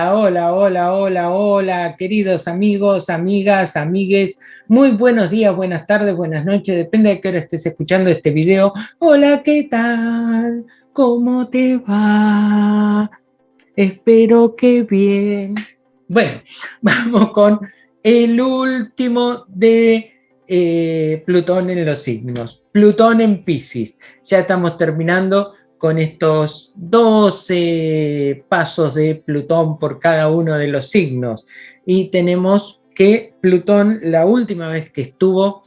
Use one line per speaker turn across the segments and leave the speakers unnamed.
Hola, hola, hola, hola, queridos amigos, amigas, amigues. Muy buenos días, buenas tardes, buenas noches, depende de qué hora estés escuchando este video. Hola, ¿qué tal? ¿Cómo te va? Espero que bien. Bueno, vamos con el último de eh, Plutón en los signos. Plutón en Pisces. Ya estamos terminando con estos 12 pasos de Plutón por cada uno de los signos. Y tenemos que Plutón, la última vez que estuvo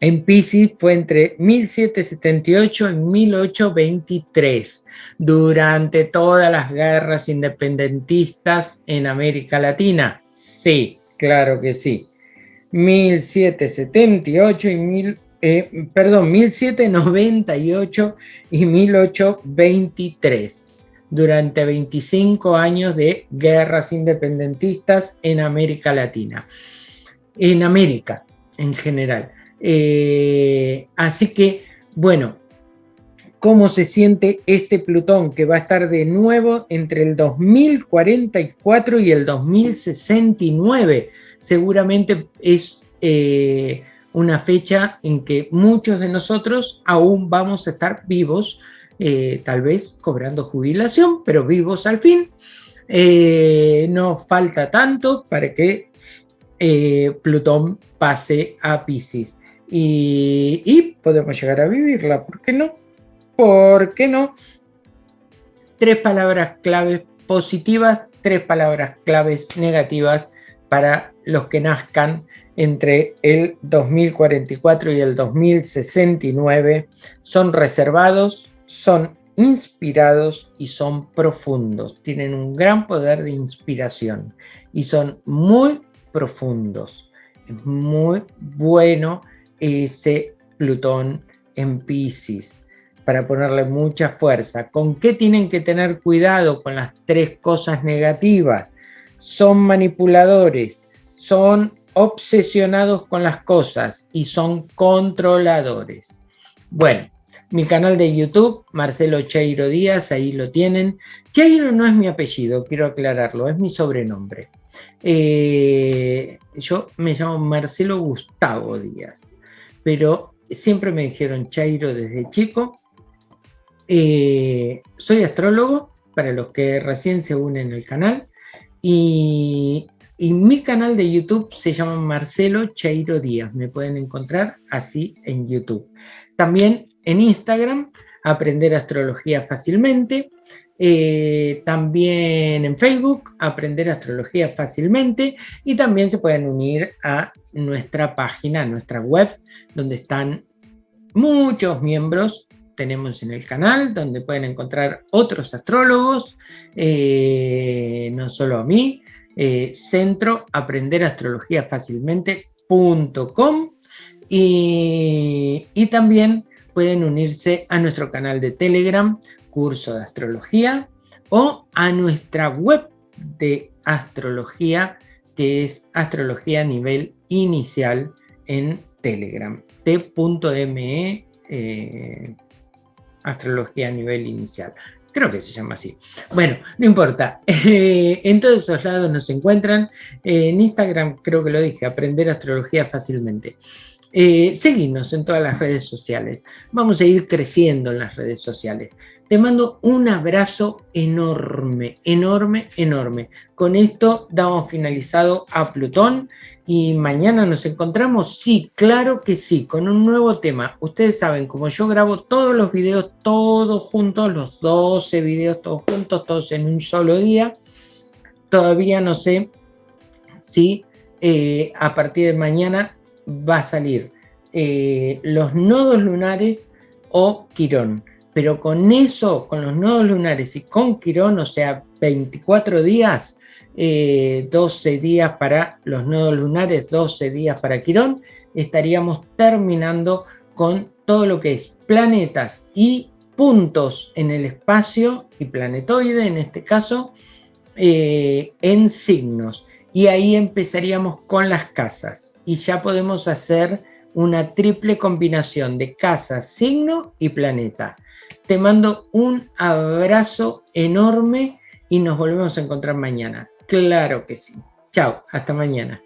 en Pisces fue entre 1778 y 1823, durante todas las guerras independentistas en América Latina. Sí, claro que sí. 1778 y 1000 eh, perdón, 1798 y 1823, durante 25 años de guerras independentistas en América Latina, en América en general. Eh, así que, bueno, ¿cómo se siente este Plutón que va a estar de nuevo entre el 2044 y el 2069? Seguramente es... Eh, una fecha en que muchos de nosotros aún vamos a estar vivos, eh, tal vez cobrando jubilación, pero vivos al fin. Eh, no falta tanto para que eh, Plutón pase a Pisces. Y, y, podemos llegar a vivirla, ¿por qué no? ¿Por qué no? Tres palabras claves positivas, tres palabras claves negativas para los que nazcan entre el 2044 y el 2069 son reservados, son inspirados y son profundos. Tienen un gran poder de inspiración y son muy profundos. Es muy bueno ese Plutón en Pisces para ponerle mucha fuerza. ¿Con qué tienen que tener cuidado con las tres cosas negativas? Son manipuladores, son obsesionados con las cosas y son controladores. Bueno, mi canal de YouTube, Marcelo Cheiro Díaz, ahí lo tienen. Cheiro no es mi apellido, quiero aclararlo, es mi sobrenombre. Eh, yo me llamo Marcelo Gustavo Díaz, pero siempre me dijeron Cheiro desde chico. Eh, soy astrólogo, para los que recién se unen al canal, y y mi canal de YouTube se llama Marcelo Cheiro Díaz. Me pueden encontrar así en YouTube. También en Instagram, Aprender Astrología Fácilmente. Eh, también en Facebook, Aprender Astrología Fácilmente. Y también se pueden unir a nuestra página, a nuestra web, donde están muchos miembros tenemos en el canal, donde pueden encontrar otros astrólogos, eh, no solo a mí, eh, centro aprender astrología fácilmente.com y, y también pueden unirse a nuestro canal de Telegram, curso de astrología, o a nuestra web de astrología, que es astrología a nivel inicial en Telegram, t.me eh, astrología a nivel inicial. Creo que se llama así. Bueno, no importa. en todos esos lados nos encuentran. en Instagram, creo que lo dije, aprender astrología fácilmente. Eh, en todas las redes sociales. Vamos a ir creciendo en las redes sociales. Te mando un abrazo enorme, enorme, enorme. Con esto damos finalizado a Plutón y mañana nos encontramos. Sí, claro que sí, con un nuevo tema. Ustedes saben, como yo grabo todos los videos, todos juntos, los 12 videos todos juntos, todos en un solo día, todavía no sé si eh, a partir de mañana va a salir eh, los nodos lunares o Quirón pero con eso, con los nodos lunares y con Quirón, o sea, 24 días, 12 eh, días para los nodos lunares, 12 días para Quirón, estaríamos terminando con todo lo que es planetas y puntos en el espacio, y planetoide en este caso, eh, en signos. Y ahí empezaríamos con las casas. Y ya podemos hacer una triple combinación de casa, signo y planeta. Te mando un abrazo enorme y nos volvemos a encontrar mañana. Claro que sí. Chao, hasta mañana.